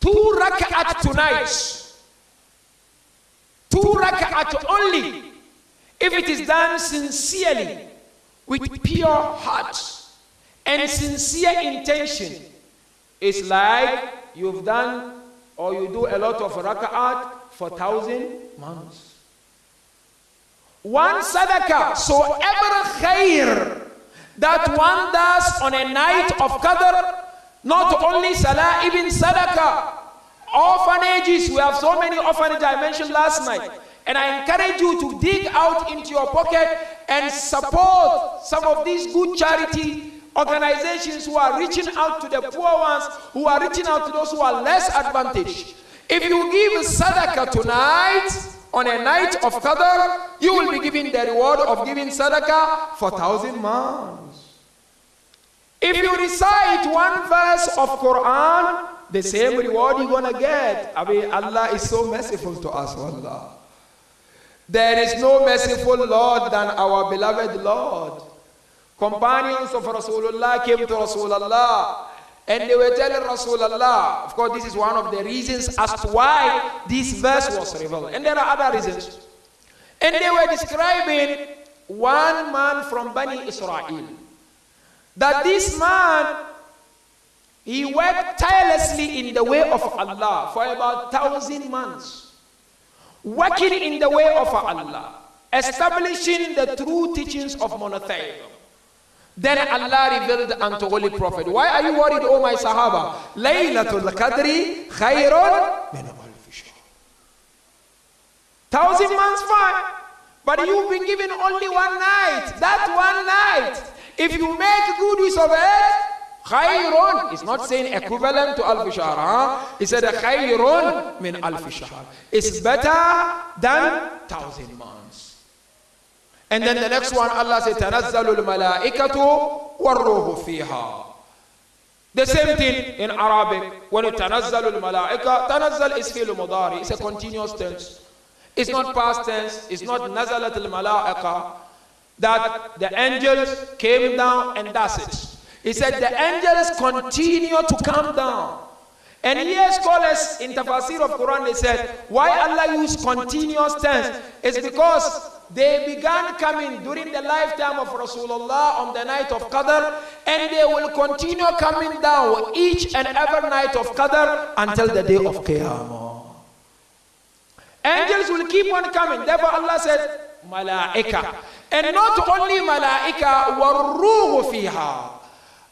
two rak'at tonight. Two rak'at only. If it is done sincerely, with pure heart and sincere intention, it's like you've done or you do a lot of rak'at for thousand months. One sadaqah, so ever khair that one does on a night of Qadr, not only salah, even sadaqah. Orphanages, we have so many orphanages I mentioned last night. And I encourage you to dig out into your pocket and support some of these good charity organizations who are reaching out to the poor ones, who are reaching out to those who are less advantaged. If you give sadaqah tonight, on a night of Qadr, you will be given the reward of giving sadaqah for thousand months. If you recite one verse of Quran, the same reward you're gonna get. I mean, Allah is so merciful to us, Allah. There is no merciful Lord than our beloved Lord. Companions of Rasulullah came to Rasulullah and they were telling Rasulullah, of course, this is one of the reasons as to why this verse was revealed. And there are other reasons. And they were describing one man from Bani Israel. That this man, he worked tirelessly in the way of Allah for about thousand months. Working in the way of Allah. Establishing the true teachings of monotheism. Then Allah revealed unto Holy Prophet, Why are you worried, O my Sahaba? Laylatul Qadri khayrun min Thousand months fine. But you've been given only one night. That one night. If you make good use of it, khayrun. It's not saying equivalent to alf shahr. Huh? He said khayrun min alf shahr. It's better than thousand months. And then the next one, Allah said, تَنَزَّلُ الْمَلَائِكَةُ وَالْرُوحُ فِيهَا The same thing in Arabic. When you تَنَزَّلُ الْمَلَائِكَةُ تَنَزَّل is fi'l mudari. It's a continuous tense. It's not past tense. It's not نَزَلَتِ الْمَلَائِكَةُ that the angels came down and that's it. He said the angels continue to come down. And here scholars in tafsir of Quran they said why Allah used continuous tense is because they began coming during the lifetime of Rasulullah on the night of Qadr, and they will continue coming down each and every night of Qadr until the day of Qiyamah. Angels will keep on coming. Therefore, Allah said, Malaika. And not only Malaika, وَالرُّوحُ fiha.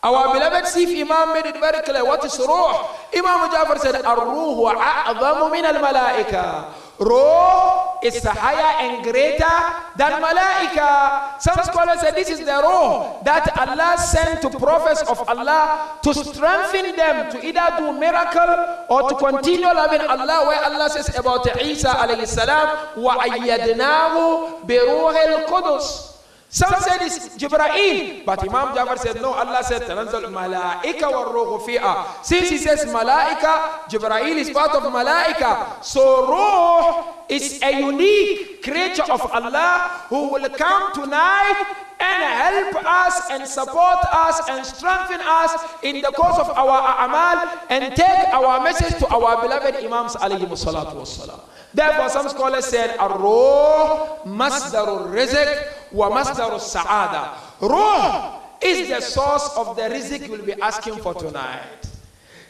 Our beloved Sif Imam made it very clear. What is Ruh? Imam Jafar said, Ar-Ruhu a'zamu min al-malaika. Ruh is higher and greater than Malaika. Some scholars say this is the Ruh that Allah sent to prophets of Allah to strengthen them to either do miracle or to continue loving Allah where Allah says about Isa alayhi salam وَأَيَّدْنَاهُ بِرُوحِ الْقُدُسِ some, Some said it's Jibra'il, but, Imam Jafar said, no, Allah said, Tanazal Malaika wa Ruhu fi'a. Since he says Malaika, Jibra'il is part of Malaika. So Ruh is a unique creature of Allah who will come tonight and help us and support us and strengthen us in the course of our amal and take our message to our beloved Imams alayhi salatu. Therefore, some scholars said, Ar-Ruh masdarul rizq masdarul sa'ada. Ruh is the source of the rizq you'll be asking for tonight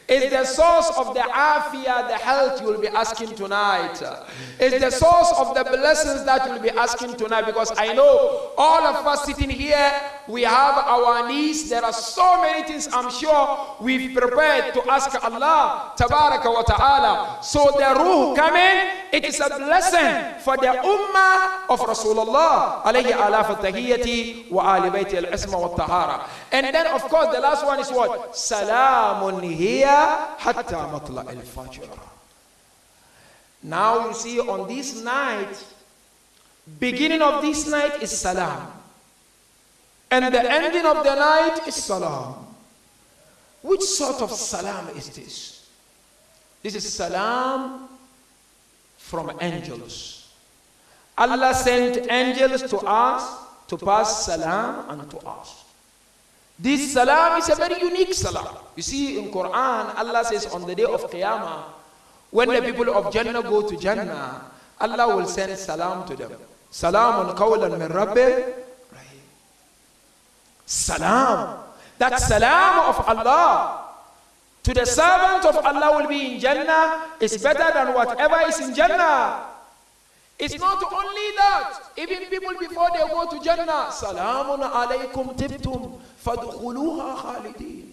is the source of the afia, the health you will be asking tonight. Is the source of the blessings that you will be asking tonight. Because I know all of us sitting here, we have our needs. There are so many things I'm sure we've prepared to ask Allah, Tabaraka wa Ta'ala. So the ruh coming, it is a blessing for the ummah of Rasulullah, alayhi ala fatahiyati wa ali bayti al-isma wa tahara. And then of course the last one is what? Salamun hiya now you see on this night, beginning of this night is salam. And the ending of the night is salam. Which sort of salam is this? This is salam from angels. Allah sent angels to us to pass salam unto us. This salam is a very unique salam. You see in Quran, Allah says on the day of Qiyamah, when the people of Jannah go to Jannah, Allah will send salam to them. Salamun qawlan min Rabbi. Salam. That salam of Allah to the servant of Allah will be in Jannah is better than whatever is in Jannah. It's not only that. Even people before they go to Jannah, Salamun alaykum tibtum fadkhuluha khalidin.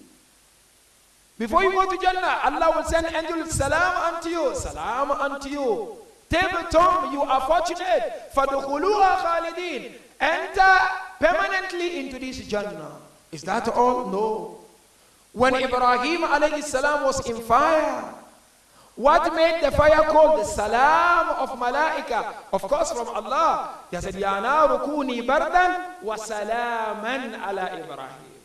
Before you go to Jannah, Allah will send angels salam unto you, salam unto you. Tibtum, you are fortunate. Fadkhuluha khalidin. Enter permanently into this Jannah. Is that all? No. When Ibrahim alayhi salam was in fire, what made the fire called the salam of malaika? Of course from Allah. He said, Ya naru kuni bardan wa salaman ala Ibrahim.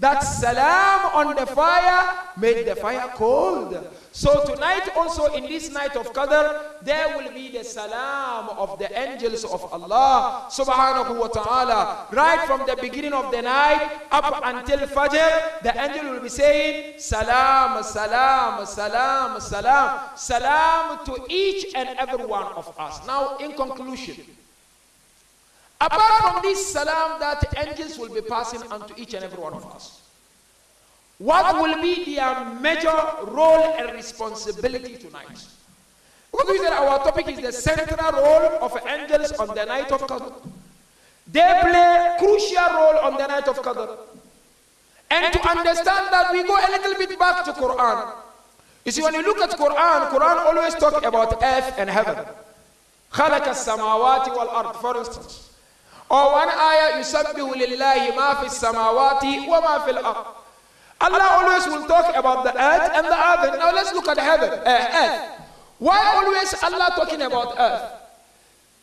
That salam on the fire made the fire cold. So tonight also in this night of Qadr, there will be the salam of the angels of Allah subhanahu wa ta'ala. Right from the beginning of the night up until Fajr, the angel will be saying salam, salam, salam, salam, salam to each and every one of us. Now in conclusion, Apart from this salam that angels will be passing unto each and every one of us, what will be their major role and responsibility tonight? Because we said our topic is the central role of angels on the night of Qadr. They play crucial role on the night of Qadr. And to understand that, we go a little bit back to Quran. You see, when you look at Quran, Quran always talk about earth and heaven. خلق السماوات والأرض, for instance. Or one ayah, يسبح لله ما في السماوات وما في الأرض. Allah always will talk about the earth and the heaven. Now let's look at heaven, uh, earth. Why always Allah talking about earth?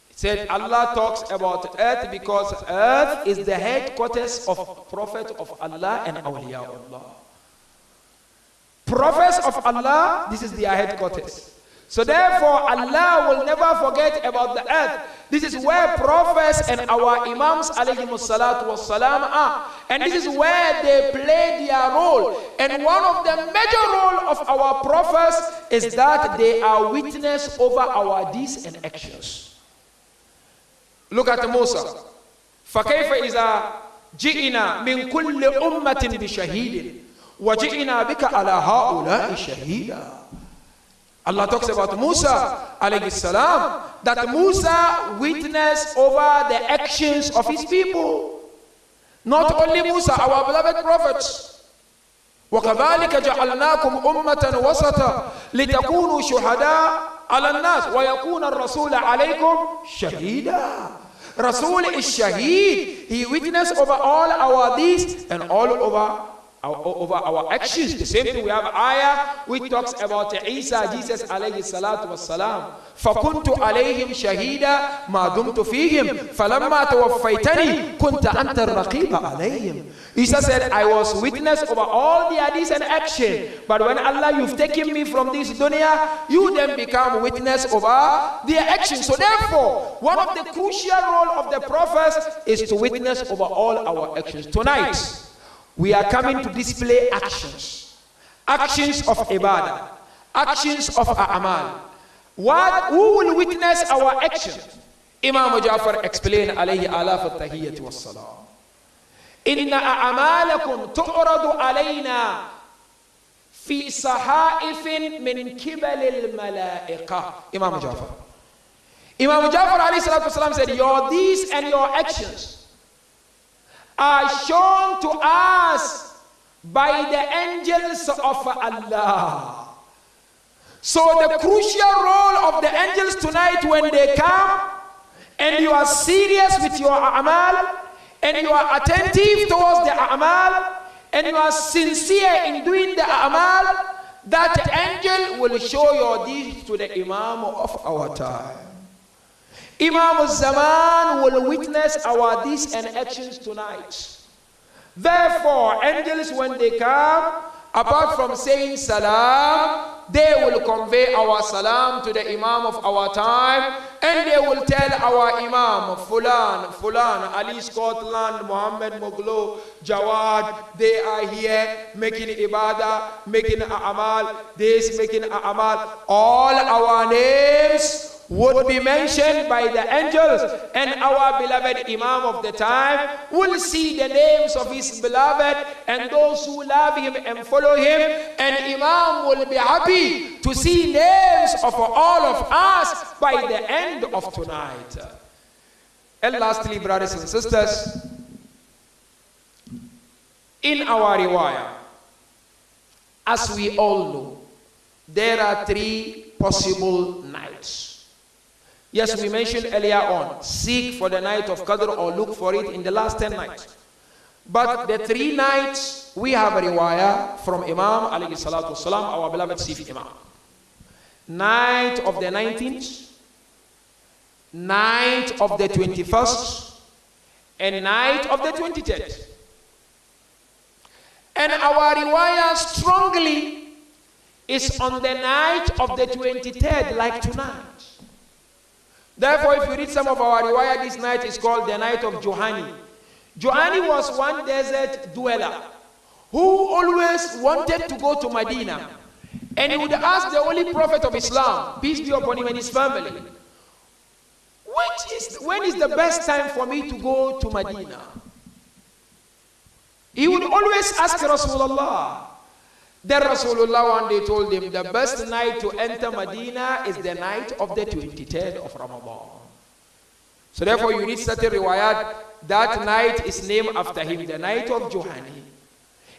He said Allah talks about earth because earth is the headquarters of Prophet of Allah and Awliya Allah. Prophets of Allah, this is their headquarters. So therefore, Allah will never forget about the earth. This is where prophets and our imams alayhi salatu wassalam are. And this is where they play their role. And one of the major role of our prophets is that they are witness over our deeds and actions. Look at Musa. فكيف إذا جئنا من كل أمة بشهيد وجئنا بك على هؤلاء شهيدا Allah talks about Musa alayhi salam that Musa witnessed over the actions of his people. Not only Musa, our beloved prophets. وكذلك جعلناكم أمة وسطا لتكونوا شهداء على الناس ويكون الرسول عليكم شهيدا Rasul is Shaheed. He witnessed over all our deeds and all over our, over our actions. The same thing we have ayah which talks about Isa, Jesus alayhi salatu wassalam. فكنت عليهم شهيدا ما دمت فيهم فلما توفيتني كنت أنت الرقيب عليهم Isa said I was witness over all the hadiths and action but when Allah you've taken me from this dunya you then become witness over their action so therefore one of the crucial role of the prophets is to witness over all our actions tonight we are coming to display actions. Actions of ibadah. Actions of a'mal. What, who will witness our actions? Imam Jafar explained alayhi alaf al-tahiyyat wa salam. إن أعمالكم تعرض علينا في صحائف من الملائكة Imam Jafar Imam Jafar alayhi salatu wasalam said your deeds and your actions are shown by the angels of Allah. So the crucial role of the angels tonight when they come and you are serious with your amal and you are attentive towards the amal and you are sincere in doing the amal, that angel will show your deeds to the imam of our time. Imam Zaman will witness our deeds and actions tonight. Therefore, angels, when they come, apart from saying salam, they will convey our salam to the Imam of our time and they will tell our Imam, Fulan, Fulan, Ali Scotland, Muhammad Mughlo, Jawad, they are here making ibadah, making amal this, making amal. All our names would be mentioned by the angels and our beloved Imam of the time will see the names of his beloved and those who love him and follow him and Imam will be happy to see names of all of us by the end of tonight. And lastly, brothers and sisters, in our riwayah, as we all know, there are three possible nights. Yes, we mentioned earlier on, seek for the night of Qadr or look for it in the last 10 nights. But the three nights, we have a riwayah from Imam alayhi salatu wasalam, our beloved Sifi Imam. Night of the 19th, night of the 21st, and night of the 23rd. And our riwayah strongly is on the night of the 23rd, like tonight. Therefore, if you read some of our riwayah this night, is called the night of Johani. Johani was one desert dweller who always wanted to go to Medina. And he would ask the Holy Prophet of Islam, peace be upon him and his family, which is, when is the best time for me to go to Medina? He would always ask Rasulullah, then Rasulullah one day told him the best night to enter Medina is the night of the 23rd of Ramadan. So therefore you read certain riwayat, that night is named after him, the night of Johani.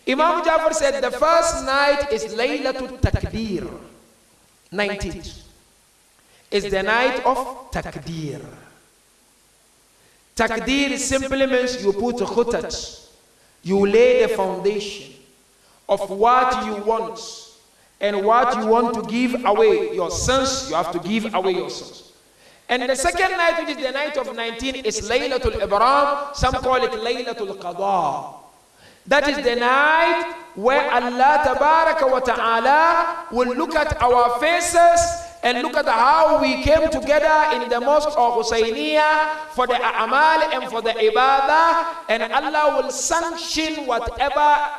Imam Jafar said the first night is Laylatul Takdir, 19th. Is the night of Takdir. Takdir simply means you put a khutat, you lay the foundation of what you want and what you want to give away your sons, you have to give away your sons. And the second night, which is the night of 19, is Laylatul Ibram. Some call it Laylatul Qadha. That is the night where Allah Tabaraka wa Ta'ala will look at our faces and look at how we came together in the mosque of Husayniyah for the amal and for the ibadah and Allah will sanction whatever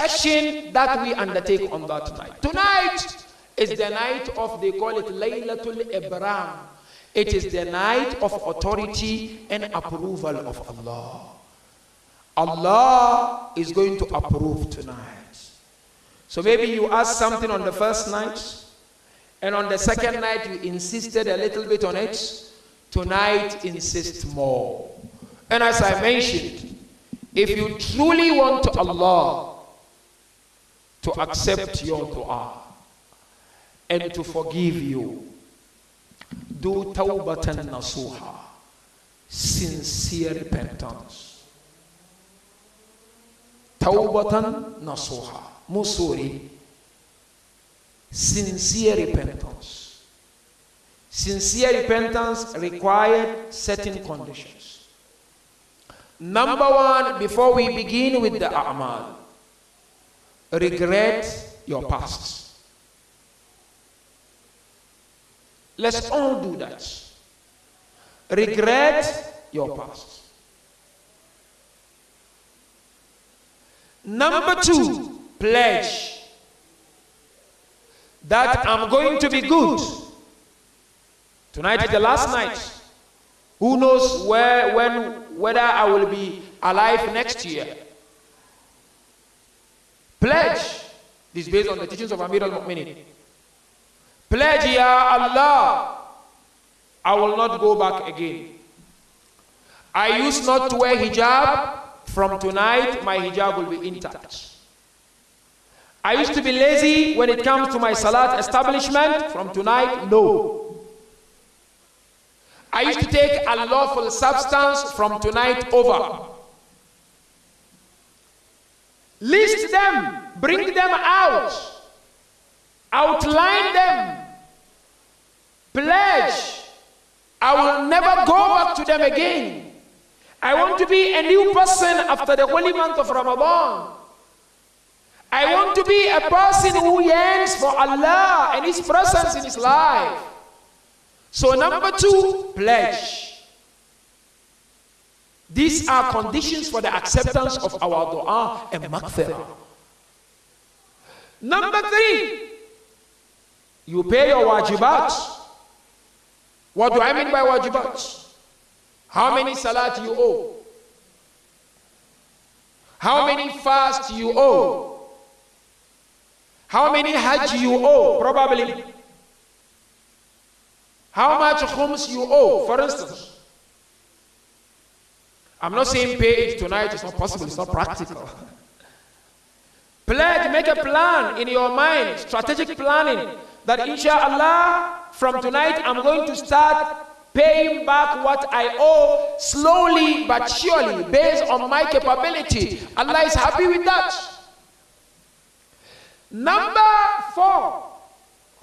action that we undertake on that night. Tonight is the night of, they call it Laylatul Ibram. It is the night of authority and approval of Allah. Allah is going to approve tonight. So maybe you asked something on the first night, and on the second night you insisted a little bit on it. Tonight, insist more. And as I mentioned, if you truly want Allah to accept your dua and to forgive you. Do tawbatan nasuha, sincere repentance. Tawbatan nasuha, musuri, sincere repentance. Sincere repentance required certain conditions. Number one, before we begin with the a'mal, regret your past. Let's all do that. Regret your past. Number two, pledge that I'm going to be good. Tonight is the last night. Who knows where, when, whether I will be alive next year. Pledge. This is based on the teachings of Amir al-Mu'minin. Pledge, Ya Allah, I will not go back again. I used not to wear hijab. From tonight, my hijab will be intact. I used to be lazy when it comes to my salat establishment. From tonight, no. I used to take unlawful substance from tonight over. List them, bring them out, outline them, pledge. I will never go back to them again. I want to be a new person after the holy month of Ramadan. I want to be a person who yearns for Allah and His presence in his life. So, number two, pledge. These are conditions for the acceptance of our dua and maghfirah. Number three, you pay your wajibat. What do I mean by wajibat? How many salat you owe? How many fast you owe? How many hajj you owe? Probably. How much khums you owe, for instance. I'm not saying pay it tonight, it's not possible, it's not practical. Pledge, make a plan in your mind, strategic planning, that inshallah, from tonight I'm going to start paying back what I owe slowly but surely based on my capability. Allah is happy with that. Number four,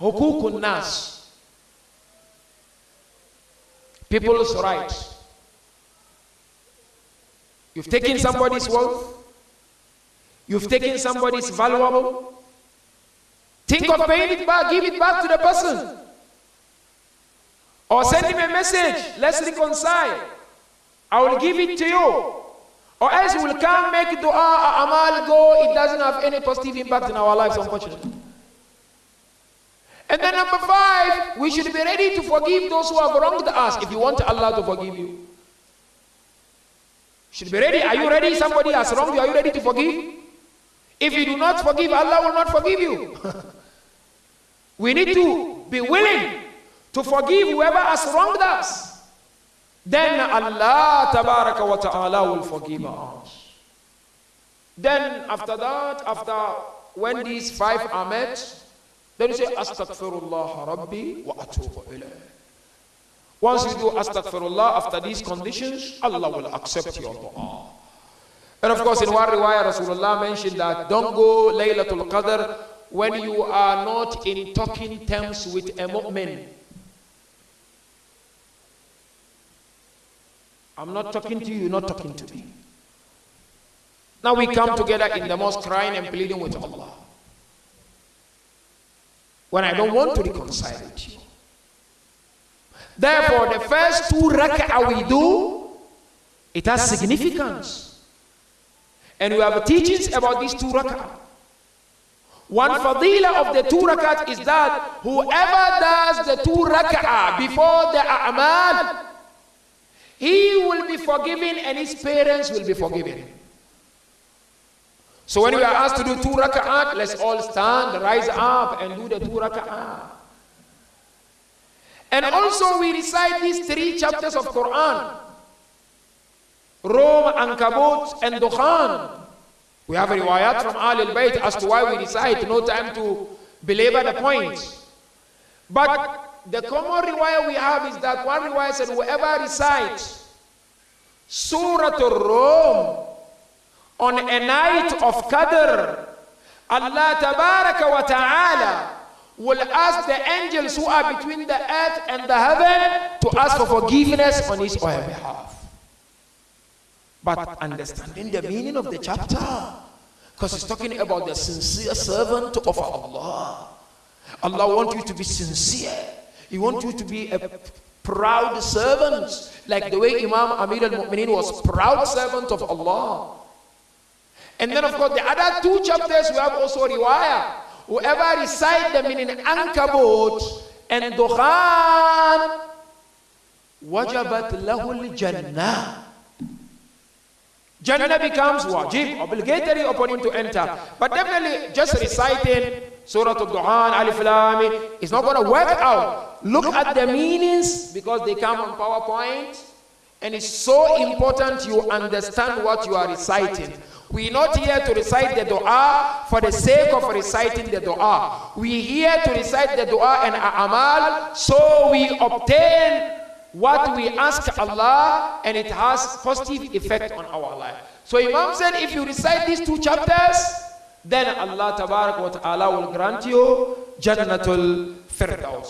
hukukun nas. People's rights. You've taken somebody's wealth. You've taken somebody's valuable. Think of paying it back, give it back to the person. Or send him a message, let's reconcile. I will give it to you. Or else we will come make dua, amal go, it doesn't have any positive impact in our lives, unfortunately. And then number five, we should be ready to forgive those who have wronged us if you want Allah to forgive you. Should be ready. Are you ready? Somebody has wronged you. Are you ready to forgive? If you do not forgive, Allah will not forgive you. we need to be willing to forgive whoever has wronged us. Then Allah tabaraka wa ta'ala will forgive us. Then after that, after when these five are met, then you say, Astaghfirullah Rabbi wa atubu ilayh. Once you do astaghfirullah after these conditions, Allah will accept your dua. And of course, in one riwayah, Rasulullah mentioned that don't go Laylatul Qadr when you are not in talking terms with a mu'min. I'm not talking to you, you're not talking to me. Now we come together in the mosque crying and pleading with Allah when I don't want to reconcile with you. Therefore, the first two rak'ah we do, it has significance. And we have teachings about these two rak'ah. One fadila of the two rakat is that whoever does the two rak'ah before the a'mal, he will be forgiven and his parents will be forgiven. So when we are asked to do two rak'at, let's all stand, rise up and do the two rak'at. And also we recite these three chapters of Quran. Rum, Ankabut, and Dukhan. We have a riwayat from Al al-Bayt as to why we recite, no time to belabor the point. But the common riwayah we have is that one riwayah said, whoever recites Surah Al-Rum on a night of Qadr, Allah Tabaraka wa Ta'ala will ask the angels who are between the earth and the heaven to ask for forgiveness on his or her behalf. But understanding the meaning of the chapter, because it's talking about the sincere servant of Allah. Allah wants you to be sincere. He wants you to be a proud servant, like the way Imam Amir al-Mu'mineen was proud servant of Allah. And then of course the other two chapters we have also riwayah. Whoever recite them in Ankabut and Dukhan, wajabat lahul jannah. Jannah becomes wajib, obligatory upon him to enter. But definitely just reciting Surah Al-Duhan, Alif Lam, is not going to work out. Look at the meanings because they come on PowerPoint. And it's so important you understand what you are reciting. We're not here to recite the dua for the sake of reciting the dua. We're here to recite the dua and amal so we obtain what we ask Allah and it has positive effect on our life. So Imam said if you recite these two chapters, then Allah wa ta'ala will grant you Jannatul Firdaus.